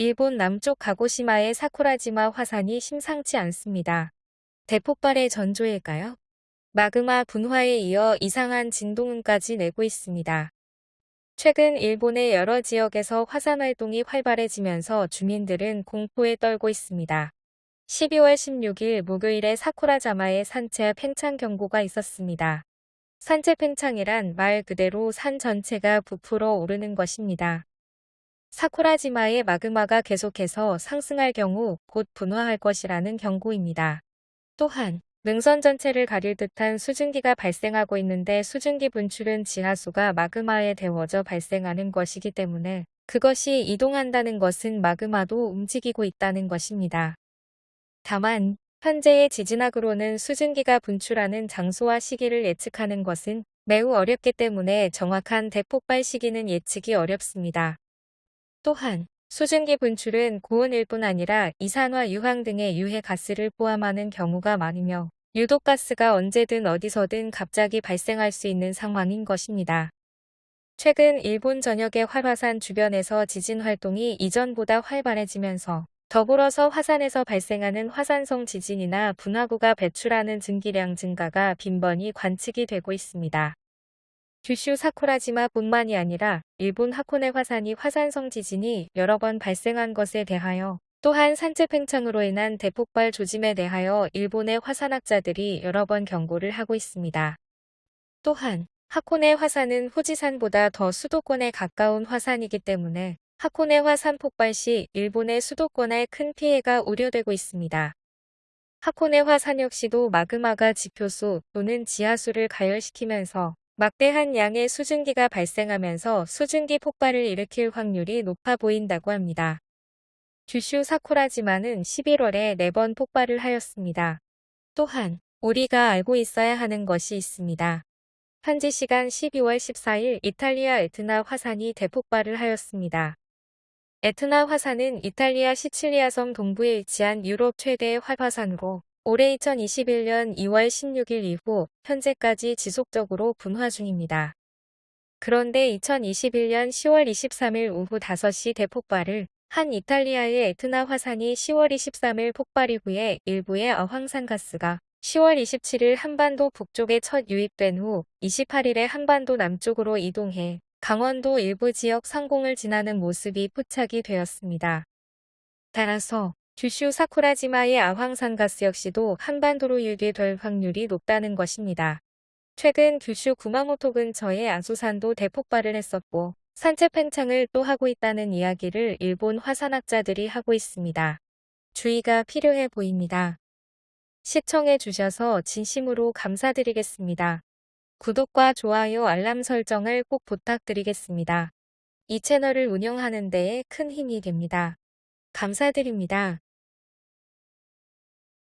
일본 남쪽 가고시마의 사쿠라지마 화산이 심상치 않습니다. 대폭발의 전조일까요? 마그마 분화에 이어 이상한 진동음까지 내고 있습니다. 최근 일본의 여러 지역에서 화산 활동이 활발해지면서 주민들은 공포에 떨고 있습니다. 12월 16일 목요일에 사쿠라자마에 산체 팽창 경고가 있었습니다. 산체 팽창이란 말 그대로 산 전체가 부풀어 오르는 것입니다. 사쿠라지마의 마그마가 계속해서 상승할 경우 곧 분화할 것이라는 경고입니다. 또한 능선 전체를 가릴 듯한 수증기가 발생하고 있는데 수증기 분출은 지하수가 마그마에 데워져 발생하는 것이기 때문에 그것이 이동한다는 것은 마그마도 움직이고 있다는 것입니다. 다만 현재의 지진학으로는 수증기가 분출하는 장소와 시기를 예측하는 것은 매우 어렵기 때문에 정확한 대폭발 시기는 예측이 어렵습니다. 또한 수증기 분출은 고온일 뿐 아니라 이산화 유황 등의 유해 가스를 포함하는 경우가 많으며 유독 가스가 언제든 어디서든 갑자기 발생할 수 있는 상황인 것입니다. 최근 일본 전역의 활화산 주변에서 지진 활동이 이전보다 활발해지면서 더불어서 화산에서 발생하는 화산성 지진이나 분화구가 배출하는 증기량 증가가 빈번히 관측이 되고 있습니다. 규슈 사쿠라지마 뿐만이 아니라 일본 하코네 화산이 화산성 지진이 여러 번 발생한 것에 대하여 또한 산체 팽창으로 인한 대폭발 조짐에 대하여 일본의 화산학자들이 여러 번 경고를 하고 있습니다. 또한 하코네 화산은 후지산보다 더 수도권에 가까운 화산이기 때문에 하코네 화산 폭발 시 일본의 수도권에 큰 피해가 우려되고 있습니다. 하코네 화산 역시도 마그마가 지표수 또는 지하수를 가열시키면서 막대한 양의 수증기가 발생하면서 수증기 폭발을 일으킬 확률이 높아 보인다고 합니다. 규슈 사쿠라지마는 11월에 4번 폭발을 하였습니다. 또한 우리가 알고 있어야 하는 것이 있습니다. 현지 시간 12월 14일 이탈리아 에트나 화산이 대폭발을 하였습니다. 에트나 화산은 이탈리아 시칠리아 섬 동부에 위치한 유럽 최대의 활화산으로 올해 2021년 2월 16일 이후 현재까지 지속적으로 분화 중입니다. 그런데 2021년 10월 23일 오후 5시 대폭발을 한 이탈리아의 에트나 화산이 10월 23일 폭발 이후에 일부의 어황산 가스가 10월 27일 한반도 북쪽에 첫 유입된 후 28일에 한반도 남쪽으로 이동해 강원도 일부 지역 상공을 지나는 모습이 포착이 되었습니다. 따라서 규슈 사쿠라지마의 아황산 가스 역시도 한반도로 유입될 확률이 높다는 것입니다. 최근 규슈 구마모토 근처의 아소산도 대폭발을 했었고 산체 팽창을 또 하고 있다는 이야기를 일본 화산학자들이 하고 있습니다. 주의가 필요해 보입니다. 시청해 주셔서 진심으로 감사드리겠습니다. 구독과 좋아요 알람 설정을 꼭 부탁드리겠습니다. 이 채널을 운영하는 데에 큰 힘이 됩니다. 감사드립니다.